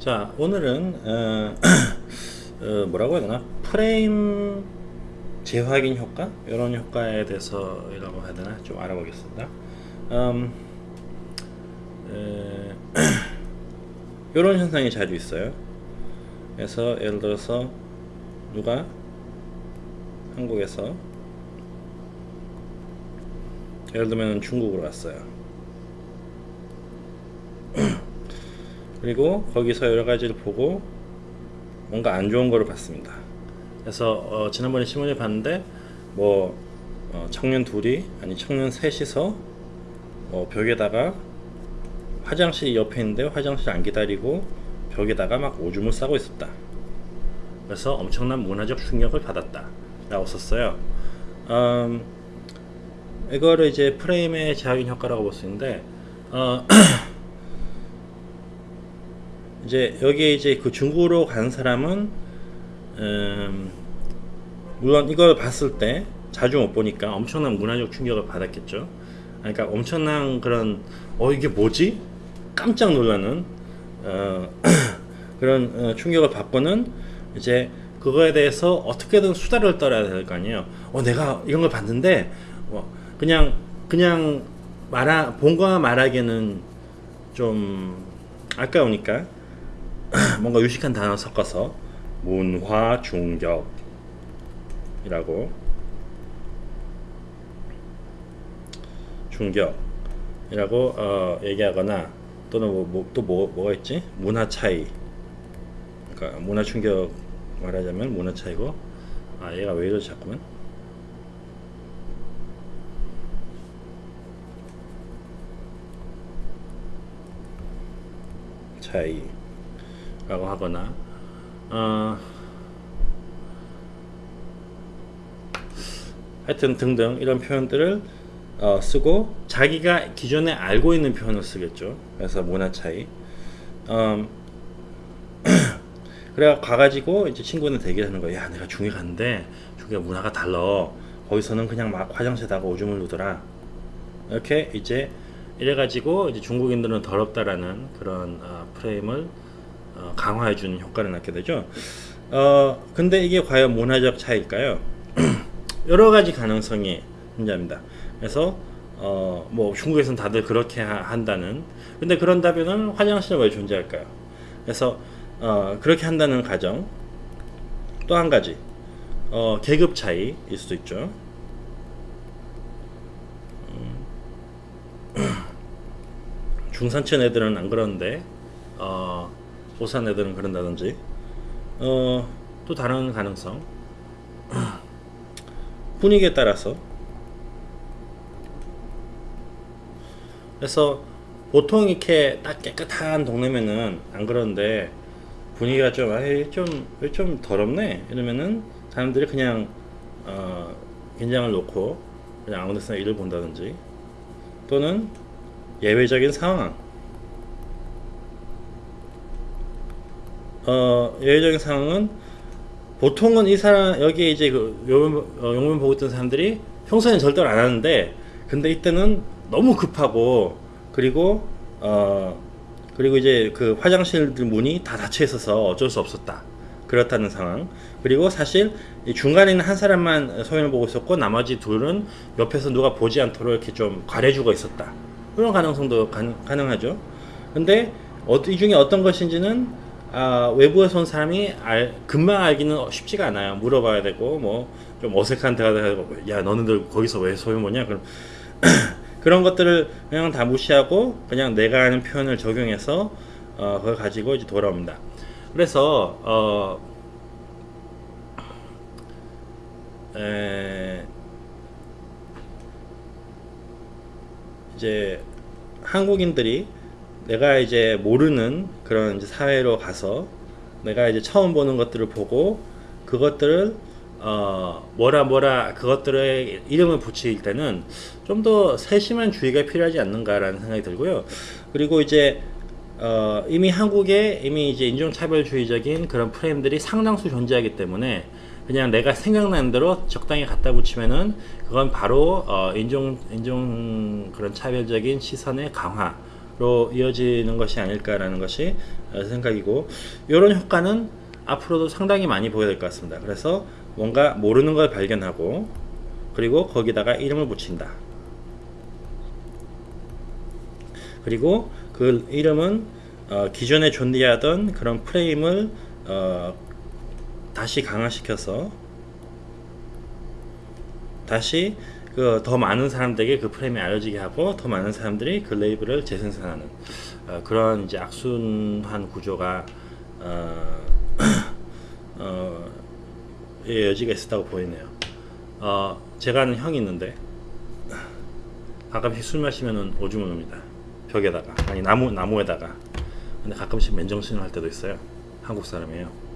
자 오늘은 어, 어, 뭐라고 해야 되나 프레임 재확인 효과 이런 효과에 대해서라고 해야 되나 좀 알아보겠습니다. 음, 이런 현상이 자주 있어요. 그래서 예를 들어서 누가 한국에서 예를 들면 중국으로 왔어요. 그리고 거기서 여러 가지를 보고 뭔가 안 좋은 거를 봤습니다. 그래서 어, 지난번에 신문을 봤는데 뭐 어, 청년 둘이 아니 청년 셋이서 어, 벽에다가 화장실 옆에 있는데 화장실 안 기다리고 벽에다가 막 오줌을 싸고 있었다. 그래서 엄청난 문화적 충격을 받았다. 라고 썼어요. 음, 이거를 이제 프레임의 제약인 효과라고 볼 수 있는데 어, 이제 여기에 이제 그 중국으로 간 사람은 음, 물론 이걸 봤을 때 자주 못 보니까 엄청난 문화적 충격을 받았겠죠. 그러니까 엄청난 그런 어 이게 뭐지? 깜짝 놀라는 어, 그런 어, 충격을 받고는 이제 그거에 대해서 어떻게든 수다를 떨어야 될 거 아니에요. 어 내가 이런 걸 봤는데 뭐 그냥 그냥 말하 본거와 말하기는 좀 아까우니까 뭔가 유식한 단어 섞어서 문화 중격이라고. 중격이라고 어, 얘기하거나 또는 뭐, 뭐, 또 뭐, 뭐가 있지? 문화 차이. 그러니까 문화 충격 말하자면 문화 차이고 아 얘가 왜 이러지 자꾸만? 차이 라고 하거나 어, 하여튼 등등 이런 표현들을 어, 쓰고 자기가 기존에 알고 있는 표현을 쓰겠죠. 그래서 문화 차이. 음, 그래 가가지고 이제 친구는 대기하는 거야. 야, 내가 중에 갔는데 중에 문화가 달라. 거기서는 그냥 막 화장실에다가 오줌을 누더라. 이렇게 이제 이래가지고 이제 중국인들은 더럽다라는 그런 어, 프레임을 어, 강화해 주는 효과를 낳게 되죠. 어, 근데 이게 과연 문화적 차이일까요? 여러 가지 가능성이 존재합니다. 그래서 어, 뭐 중국에서는 다들 그렇게 하, 한다는. 근데 그런다면은 화장실은 왜 존재할까요? 그래서 어, 그렇게 한다는 가정. 또 한 가지 어, 계급 차이일 수도 있죠. 중산층 애들은 안 그러는데 어, 오산 애들은 그런다든지. 어, 또 다른 가능성. 분위기에 따라서. 그래서 보통 이렇게 딱 깨끗한 동네면은 안 그러는데 분위기가 좀 아이 좀왜 좀 더럽네? 이러면은 사람들이 그냥 어, 긴장을 놓고 그냥 아무 데서나 일을 본다든지. 또는 예외적인 상황 어, 예외적인 상황은 보통은 이 사람 여기 이제 그 용문, 어, 용문 보고 있던 사람들이 평소에는 절대로 안 하는데 근데 이때는 너무 급하고 그리고 어 그리고 이제 그 화장실들 문이 다 닫혀 있어서 어쩔 수 없었다. 그렇다는 상황. 그리고 사실 중간에 있는 한 사람만 소연을 보고 있었고 나머지 둘은 옆에서 누가 보지 않도록 이렇게 좀 가려주고 있었다. 그런 가능성도 가, 능하죠. 근데 어, 이 중에 어떤 것인지는 아, 외부에서 온 사람이 알, 금방 알기는 쉽지가 않아요. 물어봐야 되고, 뭐, 좀 어색한 대화도 하고, 야, 너네들 거기서 왜 소유모냐? 그럼, 그런 것들을 그냥 다 무시하고, 그냥 내가 아는 표현을 적용해서, 어, 그걸 가지고 이제 돌아옵니다. 그래서, 어, 에, 이제 한국인들이 내가 이제 모르는 그런 이제 사회로 가서 내가 이제 처음 보는 것들을 보고 그것들을 어 뭐라 뭐라 그것들의 이름을 붙일 때는 좀 더 세심한 주의가 필요하지 않는가라는 생각이 들고요. 그리고 이제 어 이미 한국에 이미 이제 인종차별주의적인 그런 프레임들이 상당수 존재하기 때문에 그냥 내가 생각나는 대로 적당히 갖다 붙이면은 그건 바로 어 인종 인종 그런 차별적인 시선의 강화 로 이어지는 것이 아닐까라는 것이 어, 생각이고 이런 효과는 앞으로도 상당히 많이 보여야 될 것 같습니다. 그래서 뭔가 모르는 걸 발견하고 그리고 거기다가 이름을 붙인다. 그리고 그 이름은 어, 기존에 존재하던 그런 프레임을 어, 다시 강화시켜서 다시 그 더 많은 사람들에게 그 프레임이 알려지게 하고 더 많은 사람들이 그 레이블을 재생산하는 어, 그런 이제 악순환 구조가 어, 어, 의 여지가 있었다고 보이네요. 어, 제가 아는 형이 있는데 가끔씩 술 마시면은 오줌을 놉니다. 벽에다가 아니 나무 나무에다가 근데 가끔씩 맨정신을 할 때도 있어요. 한국 사람이에요.